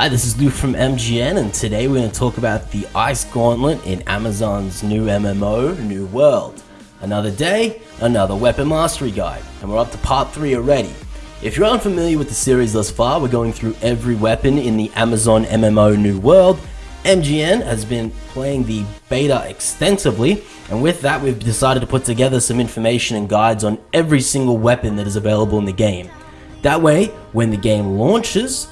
Hi, this is Luke from MGN, and today we're going to talk about the Ice Gauntlet in Amazon's new MMO, New World. Another day, another weapon mastery guide, and we're up to part 3 already. If you're unfamiliar with the series thus far, we're going through every weapon in the Amazon MMO New World. MGN has been playing the beta extensively, and with that we've decided to put together some information and guides on every single weapon that is available in the game. That way, when the game launches,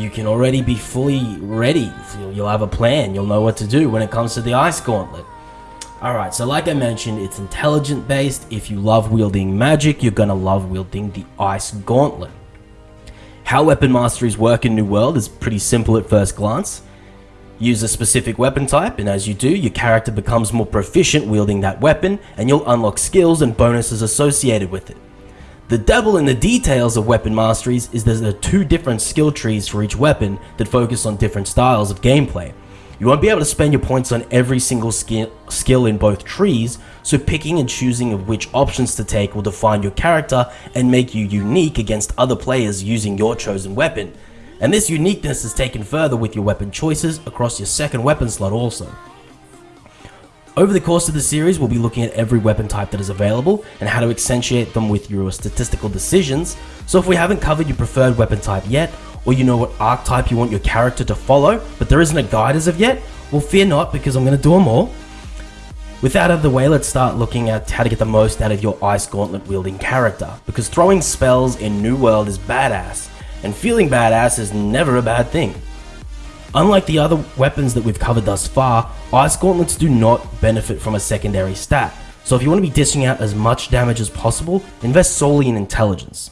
you can already be fully ready. You'll have a plan, you'll know what to do when it comes to the Ice Gauntlet. Alright, so like I mentioned, it's intelligent based. If you love wielding magic, you're gonna love wielding the Ice Gauntlet. How weapon masteries work in New World is pretty simple at first glance. Use a specific weapon type, and as you do, your character becomes more proficient wielding that weapon, and you'll unlock skills and bonuses associated with it. The devil in the details of weapon masteries is that there are two different skill trees for each weapon that focus on different styles of gameplay. You won't be able to spend your points on every single skill in both trees, so picking and choosing of which options to take will define your character and make you unique against other players using your chosen weapon. And this uniqueness is taken further with your weapon choices across your second weapon slot also. Over the course of the series, we'll be looking at every weapon type that is available and how to accentuate them with your statistical decisions. So if we haven't covered your preferred weapon type yet, or you know what archetype you want your character to follow, but there isn't a guide as of yet, well fear not because I'm going to do them all. With that out of the way, let's start looking at how to get the most out of your Ice Gauntlet wielding character, because throwing spells in New World is badass, and feeling badass is never a bad thing. Unlike the other weapons that we've covered thus far, Ice Gauntlets do not benefit from a secondary stat, so if you want to be dishing out as much damage as possible, invest solely in intelligence.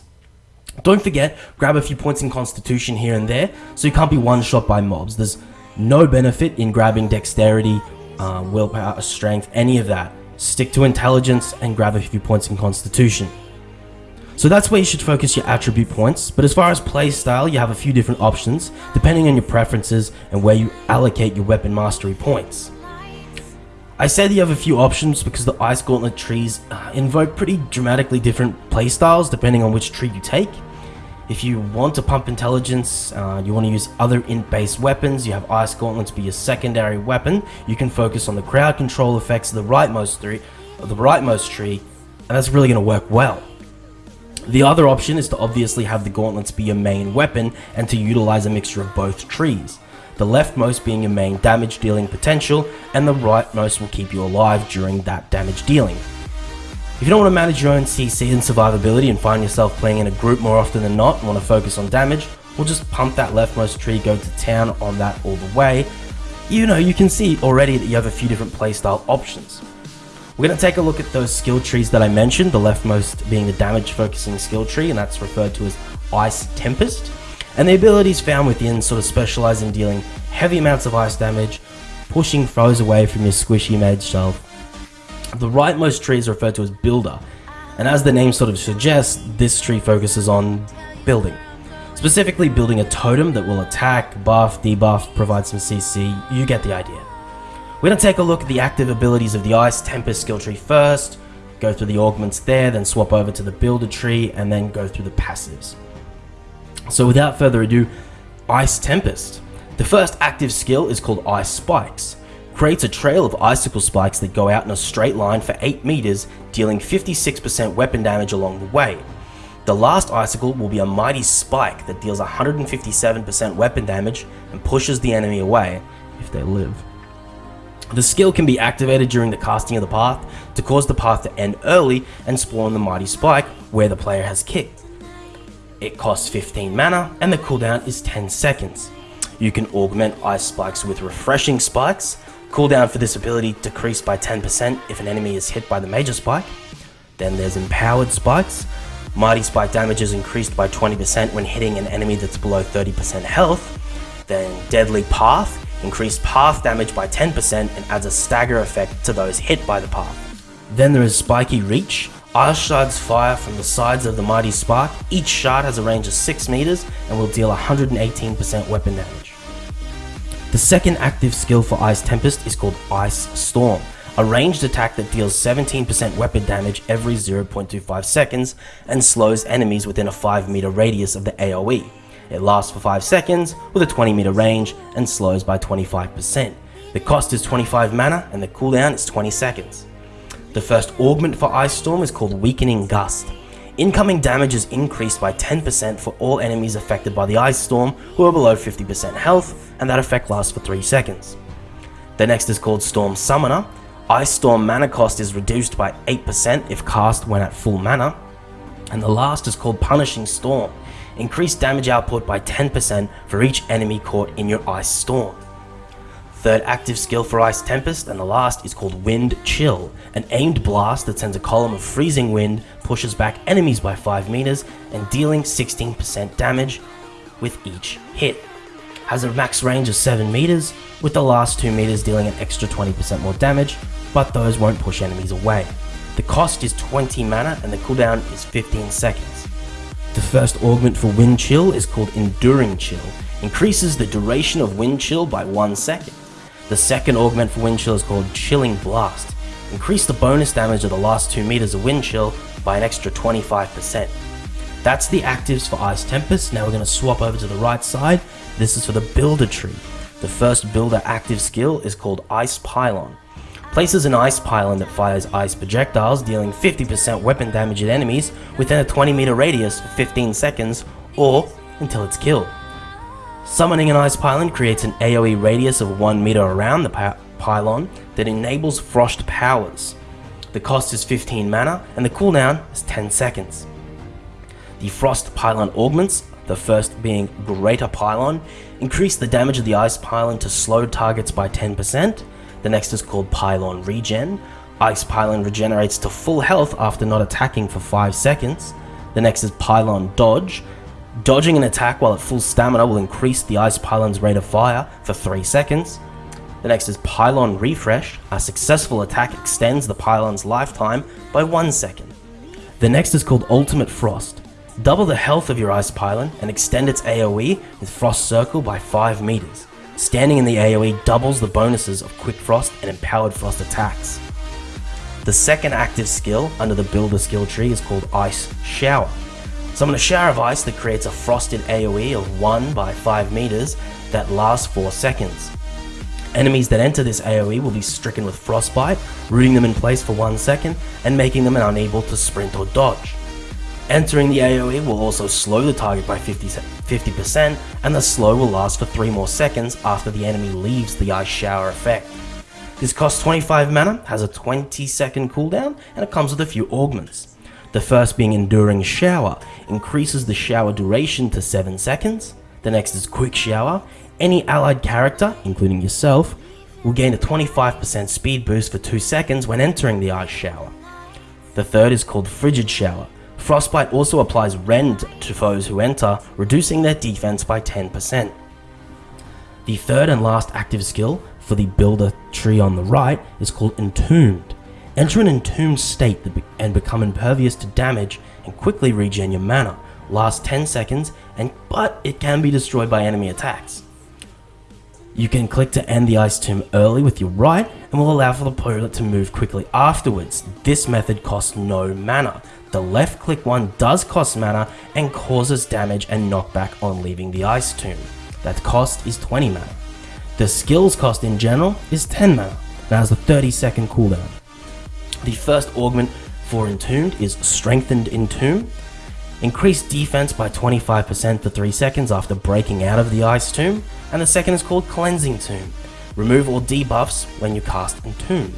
Don't forget, grab a few points in constitution here and there, so you can't be one shot by mobs. There's no benefit in grabbing dexterity, uh, willpower, strength, any of that. Stick to intelligence and grab a few points in constitution. So that's where you should focus your attribute points, but as far as playstyle, you have a few different options, depending on your preferences and where you allocate your weapon mastery points. I said you have a few options because the Ice Gauntlet trees uh, invoke pretty dramatically different playstyles depending on which tree you take. If you want to pump intelligence, uh, you want to use other int-based weapons, you have Ice Gauntlets be your secondary weapon, you can focus on the crowd control effects of the rightmost tree, the rightmost tree, and that's really going to work well. The other option is to obviously have the gauntlets be your main weapon and to utilize a mixture of both trees. The leftmost being your main damage dealing potential and the rightmost will keep you alive during that damage dealing. If you don't want to manage your own CC and survivability and find yourself playing in a group more often than not and want to focus on damage, we'll just pump that leftmost tree, go to town on that all the way. You know, you can see already that you have a few different playstyle options. We're going to take a look at those skill trees that I mentioned, the leftmost being the damage focusing skill tree, and that's referred to as Ice Tempest. And the abilities found within sort of specialize in dealing heavy amounts of ice damage, pushing foes away from your squishy mage shelf. The rightmost tree is referred to as Builder, and as the name sort of suggests, this tree focuses on building. Specifically building a totem that will attack, buff, debuff, provide some CC, you get the idea. We're going to take a look at the active abilities of the Ice Tempest skill tree first, go through the augments there, then swap over to the builder tree, and then go through the passives. So without further ado, Ice Tempest. The first active skill is called Ice Spikes. Creates a trail of icicle spikes that go out in a straight line for 8 meters, dealing 56% weapon damage along the way. The last icicle will be a mighty spike that deals 157% weapon damage and pushes the enemy away if they live. The skill can be activated during the casting of the path to cause the path to end early and spawn the Mighty Spike where the player has kicked. It costs 15 mana and the cooldown is 10 seconds. You can augment Ice Spikes with Refreshing Spikes. Cooldown for this ability decreased by 10% if an enemy is hit by the Major Spike. Then there's Empowered Spikes. Mighty Spike damage is increased by 20% when hitting an enemy that's below 30% health. Then Deadly Path increased path damage by 10% and adds a stagger effect to those hit by the path. Then there is Spiky Reach. Ice shards fire from the sides of the Mighty Spark. Each shard has a range of 6 meters and will deal 118% weapon damage. The second active skill for Ice Tempest is called Ice Storm, a ranged attack that deals 17% weapon damage every 0.25 seconds and slows enemies within a 5 meter radius of the AoE. It lasts for 5 seconds with a 20 meter range and slows by 25%. The cost is 25 mana and the cooldown is 20 seconds. The first augment for Ice Storm is called Weakening Gust. Incoming damage is increased by 10% for all enemies affected by the Ice Storm who are below 50% health, and that effect lasts for 3 seconds. The next is called Storm Summoner. Ice Storm mana cost is reduced by 8% if cast when at full mana. And the last is called Punishing Storm. Increase damage output by 10% for each enemy caught in your Ice Storm. Third active skill for Ice Tempest, and the last is called Wind Chill. An aimed blast that sends a column of freezing wind, pushes back enemies by 5 meters, and dealing 16% damage with each hit. Has a max range of 7 meters, with the last 2 meters dealing an extra 20% more damage, but those won't push enemies away. The cost is 20 mana and the cooldown is 15 seconds. The first augment for Wind Chill is called Enduring Chill, increases the duration of Wind Chill by 1 second. The second augment for Wind Chill is called Chilling Blast. Increase the bonus damage of the last 2 meters of Wind Chill by an extra 25%. That's the actives for Ice Tempest. Now we're going to swap over to the right side. This is for the Builder Tree. The first Builder active skill is called Ice Pylon. Places an ice pylon that fires ice projectiles, dealing 50% weapon damage at enemies within a 20 meter radius for 15 seconds or until it's killed. Summoning an ice pylon creates an AoE radius of 1 meter around the pylon that enables frost powers. The cost is 15 mana and the cooldown is 10 seconds. The frost pylon augments, the first being Greater Pylon, increase the damage of the ice pylon to slow targets by 10%. The next is called Pylon Regen. Ice Pylon regenerates to full health after not attacking for 5 seconds. The next is Pylon Dodge. Dodging an attack while at full stamina will increase the Ice Pylon's rate of fire for 3 seconds. The next is Pylon Refresh. A successful attack extends the Pylon's lifetime by 1 second. The next is called Ultimate Frost. Double the health of your Ice Pylon and extend its AoE with Frost Circle by 5 meters. Standing in the AoE doubles the bonuses of Quick Frost and Empowered Frost attacks. The second active skill under the Builder skill tree is called Ice Shower. Summon a shower of ice that creates a frosted AoE of 1 by 5 meters that lasts 4 seconds. Enemies that enter this AoE will be stricken with frostbite, rooting them in place for 1 second and making them unable to sprint or dodge. Entering the AoE will also slow the target by 50, percent and the slow will last for 3 more seconds after the enemy leaves the ice shower effect. This costs 25 mana, has a 20 second cooldown, and it comes with a few augments. The first being Enduring Shower, increases the shower duration to 7 seconds. The next is Quick Shower. Any allied character, including yourself, will gain a 25% speed boost for 2 seconds when entering the ice shower. The third is called Frigid Shower. Frostbite also applies rend to foes who enter, reducing their defense by 10%. The third and last active skill for the builder tree on the right is called Entombed. Enter an entombed state and become impervious to damage and quickly regen your mana. Last 10 seconds, and but it can be destroyed by enemy attacks. You can click to end the ice tomb early with your right and will allow for the opponent to move quickly afterwards. This method costs no mana. The left click one does cost mana and causes damage and knockback on leaving the ice tomb. That cost is 20 mana. The skills cost in general is 10 mana and has a 30 second cooldown. The first augment for Entombed is Strengthened Entomb. Increase defense by 25% for 3 seconds after breaking out of the Ice Tomb. And the second is called Cleansing Tomb. Remove all debuffs when you cast Entomb.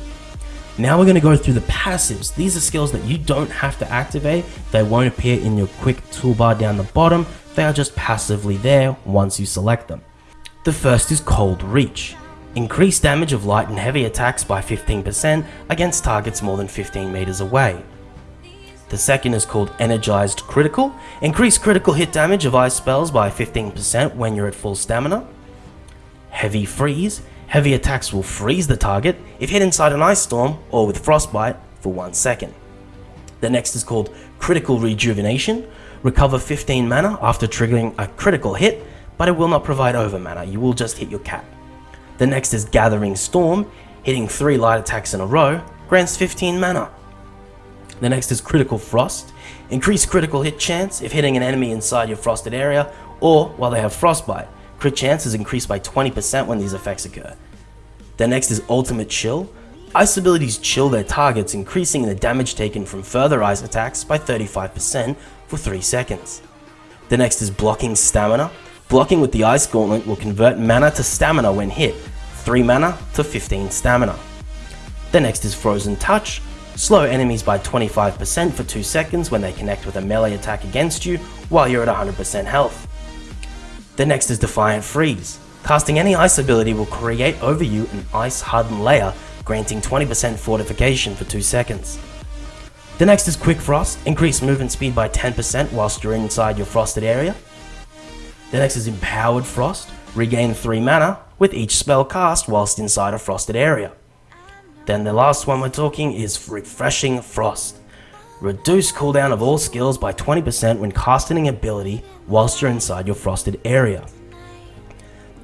Now we're going to go through the passives. These are skills that you don't have to activate. They won't appear in your quick toolbar down the bottom. They are just passively there once you select them. The first is Cold Reach. Increase damage of light and heavy attacks by 15% against targets more than 15 meters away. The second is called Energized Critical. Increase critical hit damage of ice spells by 15% when you're at full stamina. Heavy Freeze. Heavy attacks will freeze the target if hit inside an ice storm or with frostbite for 1 second. The next is called Critical Rejuvenation. Recover 15 mana after triggering a critical hit, but it will not provide over mana, you will just hit your cap. The next is Gathering Storm, hitting 3 light attacks in a row, grants 15 mana. The next is Critical Frost, increase critical hit chance if hitting an enemy inside your frosted area, or while they have frostbite. Crit chance is increased by 20% when these effects occur. The next is Ultimate Chill. Ice abilities chill their targets, increasing the damage taken from further ice attacks by 35% for 3 seconds. The next is Blocking Stamina. Blocking with the Ice Gauntlet will convert mana to stamina when hit, 3 mana to 15 stamina. The next is Frozen Touch. Slow enemies by 25% for 2 seconds when they connect with a melee attack against you while you're at 100% health. The next is Defiant Freeze. Casting any ice ability will create over you an ice hardened layer, granting 20% fortification for 2 seconds. The next is Quick Frost. Increase movement speed by 10% whilst you're inside your frosted area. The next is Empowered Frost. Regain 3 mana with each spell cast whilst inside a frosted area. Then the last one we're talking is Refreshing Frost. Reduce cooldown of all skills by 20% when casting an ability whilst you're inside your frosted area.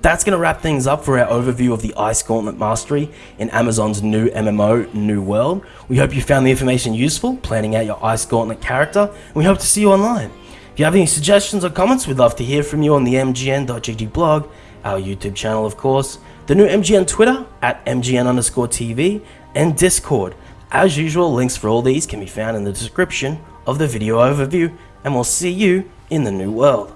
That's going to wrap things up for our overview of the Ice Gauntlet Mastery in Amazon's new MMO, New World. We hope you found the information useful, planning out your Ice Gauntlet character, and we hope to see you online. If you have any suggestions or comments, we'd love to hear from you on the MGN.GG blog, our YouTube channel of course, the new MGN Twitter at MGN underscore TV, and Discord. As usual, links for all these can be found in the description of the video overview, and we'll see you in the new world.